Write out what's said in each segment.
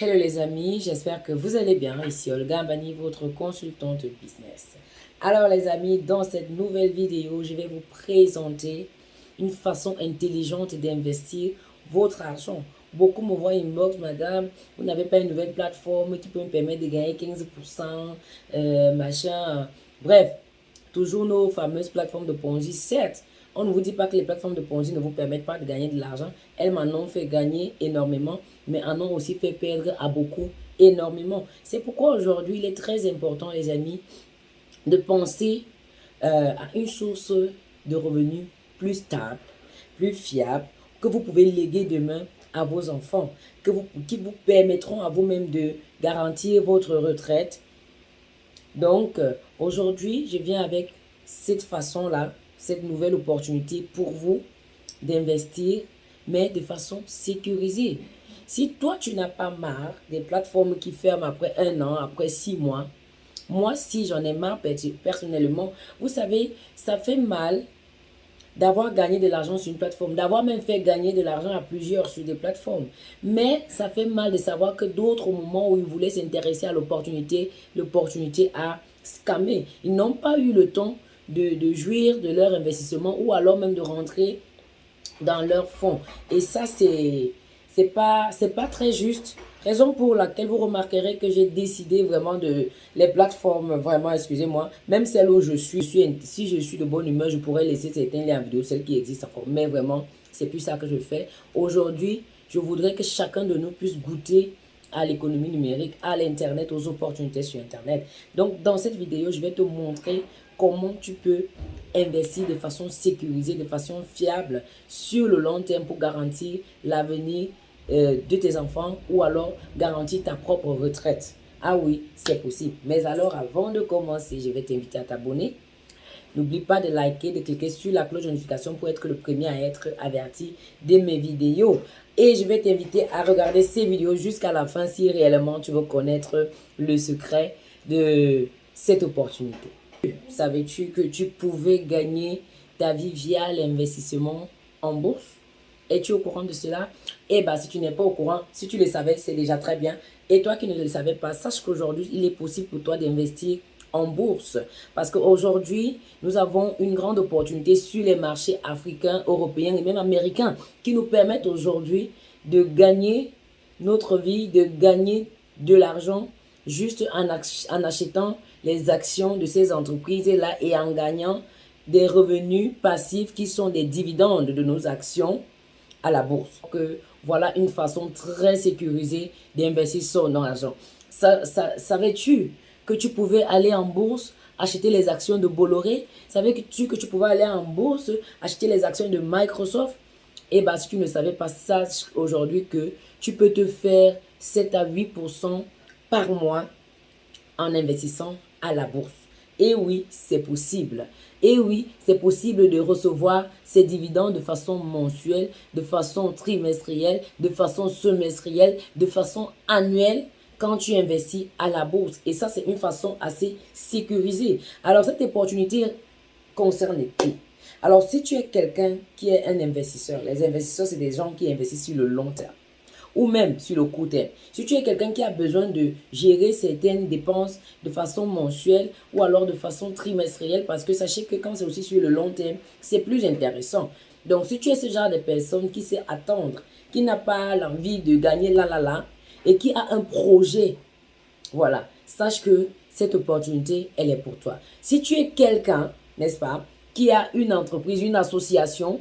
Hello les amis, j'espère que vous allez bien. Ici Olga Bani, votre consultante business. Alors les amis, dans cette nouvelle vidéo, je vais vous présenter une façon intelligente d'investir votre argent. Beaucoup me voient inbox, madame, vous n'avez pas une nouvelle plateforme qui peut me permettre de gagner 15%, euh, machin. Bref, toujours nos fameuses plateformes de Ponzi. Certes, on ne vous dit pas que les plateformes de Ponzi ne vous permettent pas de gagner de l'argent. Elles m'en ont fait gagner énormément, mais en ont aussi fait perdre à beaucoup énormément. C'est pourquoi aujourd'hui, il est très important, les amis, de penser euh, à une source de revenus plus stable, plus fiable, que vous pouvez léguer demain à vos enfants, que vous, qui vous permettront à vous-même de garantir votre retraite. Donc, euh, aujourd'hui, je viens avec cette façon-là cette nouvelle opportunité pour vous d'investir, mais de façon sécurisée. Si toi, tu n'as pas marre des plateformes qui ferment après un an, après six mois, moi, si j'en ai marre personnellement, vous savez, ça fait mal d'avoir gagné de l'argent sur une plateforme, d'avoir même fait gagner de l'argent à plusieurs sur des plateformes. Mais ça fait mal de savoir que d'autres, au moment où ils voulaient s'intéresser à l'opportunité, l'opportunité a scammé. Ils n'ont pas eu le temps de, jouir de leur investissement ou alors même de rentrer dans leur fonds. Et ça, c'est c'est pas pas très juste raison pour laquelle vous remarquerez que j'ai décidé vraiment de les plateformes vraiment excusez-moi même celles où je suis, si je suis de bonne humeur je pourrais laisser certains liens vidéo celles qui existent encore mais vraiment c'est plus ça que je fais aujourd'hui je voudrais que chacun de nous puisse goûter à l'économie numérique, à l'internet, aux opportunités sur internet. Donc dans cette vidéo, je vais te montrer comment tu peux investir de façon sécurisée, de façon fiable sur le long terme pour garantir l'avenir euh, de tes enfants ou alors garantir ta propre retraite. Ah oui, c'est possible. Mais alors, avant de commencer, je vais t'inviter à t'abonner. N'oublie pas de liker, de cliquer sur la cloche de notification pour être le premier à être averti de mes vidéos. Et je vais t'inviter à regarder ces vidéos jusqu'à la fin si réellement tu veux connaître le secret de cette opportunité. Savais-tu que tu pouvais gagner ta vie via l'investissement en bourse? Es-tu au courant de cela? Eh bien, si tu n'es pas au courant, si tu le savais, c'est déjà très bien. Et toi qui ne le savais pas, sache qu'aujourd'hui, il est possible pour toi d'investir en bourse. Parce qu'aujourd'hui, nous avons une grande opportunité sur les marchés africains, européens et même américains qui nous permettent aujourd'hui de gagner notre vie, de gagner de l'argent juste en, en achetant les actions de ces entreprises-là et en gagnant des revenus passifs qui sont des dividendes de nos actions à la bourse. Que voilà une façon très sécurisée d'investir son argent. Savais-tu que tu pouvais aller en bourse acheter les actions de Bolloré? Savais-tu que tu pouvais aller en bourse acheter les actions de Microsoft? Et eh bien, si tu ne savais pas, sache aujourd'hui que tu peux te faire 7 à 8% par mois en investissant à la bourse. Et oui, c'est possible. Et oui, c'est possible de recevoir ces dividendes de façon mensuelle, de façon trimestrielle, de façon semestrielle, de façon annuelle quand tu investis à la bourse. Et ça, c'est une façon assez sécurisée. Alors, cette opportunité concerne qui? Alors, si tu es quelqu'un qui est un investisseur, les investisseurs, c'est des gens qui investissent sur le long terme ou même sur le court terme. Si tu es quelqu'un qui a besoin de gérer certaines dépenses de façon mensuelle ou alors de façon trimestrielle, parce que sachez que quand c'est aussi sur le long terme, c'est plus intéressant. Donc, si tu es ce genre de personne qui sait attendre, qui n'a pas l'envie de gagner là, là, là, et qui a un projet, voilà, sache que cette opportunité, elle est pour toi. Si tu es quelqu'un, n'est-ce pas, qui a une entreprise, une association,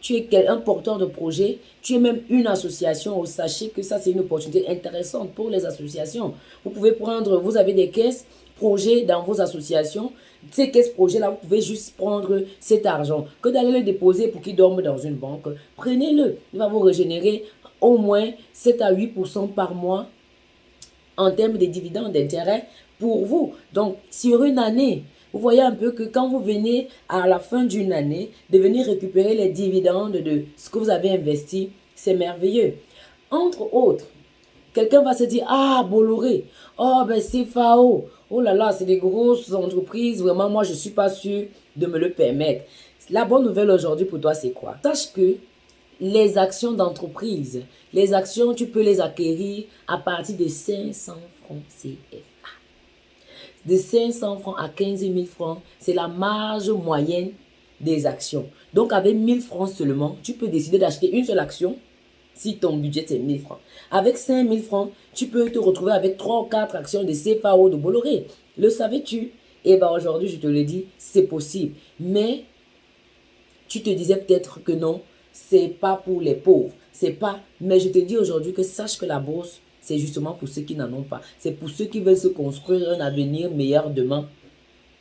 tu es un porteur de projet, tu es même une association, sachez que ça c'est une opportunité intéressante pour les associations. Vous pouvez prendre, vous avez des caisses, projets dans vos associations, ces caisses projets là, vous pouvez juste prendre cet argent, que d'aller le déposer pour qu'il dorme dans une banque. Prenez-le, il va vous régénérer au moins 7 à 8% par mois en termes de dividendes d'intérêt pour vous. Donc, sur une année, vous voyez un peu que quand vous venez à la fin d'une année de venir récupérer les dividendes de ce que vous avez investi, c'est merveilleux. Entre autres, quelqu'un va se dire, ah, Bolloré, oh, ben c'est FAO, oh là là, c'est des grosses entreprises, vraiment, moi, je ne suis pas sûr de me le permettre. La bonne nouvelle aujourd'hui pour toi, c'est quoi? Sache que les actions d'entreprise. Les actions, tu peux les acquérir à partir de 500 francs CFA. De 500 francs à 15 000 francs, c'est la marge moyenne des actions. Donc, avec 1000 francs seulement, tu peux décider d'acheter une seule action si ton budget c'est 1000 francs. Avec 5000 francs, tu peux te retrouver avec 3 ou 4 actions de CFAO de Bolloré. Le savais-tu? Eh bien aujourd'hui, je te le dis, c'est possible. Mais tu te disais peut-être que non, c'est pas pour les pauvres. C'est pas. Mais je te dis aujourd'hui que sache que la bourse, c'est justement pour ceux qui n'en ont pas. C'est pour ceux qui veulent se construire un avenir meilleur demain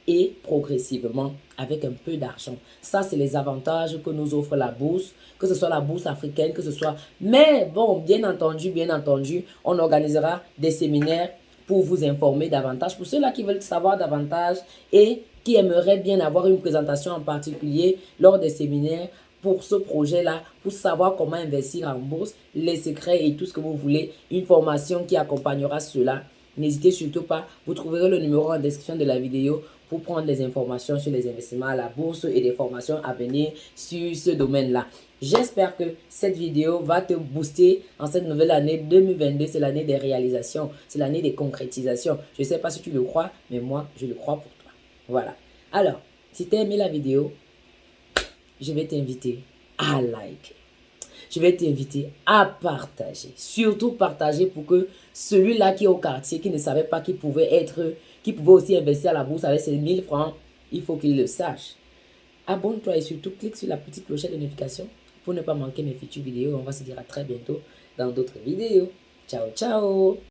et progressivement avec un peu d'argent. Ça, c'est les avantages que nous offre la bourse, que ce soit la bourse africaine, que ce soit... Mais bon, bien entendu, bien entendu, on organisera des séminaires pour vous informer davantage. Pour ceux-là qui veulent savoir davantage et qui aimeraient bien avoir une présentation en particulier lors des séminaires, pour ce projet-là, pour savoir comment investir en bourse, les secrets et tout ce que vous voulez, une formation qui accompagnera cela. N'hésitez surtout pas, vous trouverez le numéro en description de la vidéo pour prendre des informations sur les investissements à la bourse et des formations à venir sur ce domaine-là. J'espère que cette vidéo va te booster en cette nouvelle année 2022. C'est l'année des réalisations, c'est l'année des concrétisations. Je ne sais pas si tu le crois, mais moi, je le crois pour toi. Voilà. Alors, si tu as aimé la vidéo, je vais t'inviter à liker. Je vais t'inviter à partager. Surtout partager pour que celui-là qui est au quartier, qui ne savait pas qu'il pouvait être, qui pouvait aussi investir à la bourse avec ses 1000 francs, il faut qu'il le sache. Abonne-toi et surtout clique sur la petite clochette de notification pour ne pas manquer mes futures vidéos. On va se dire à très bientôt dans d'autres vidéos. Ciao, ciao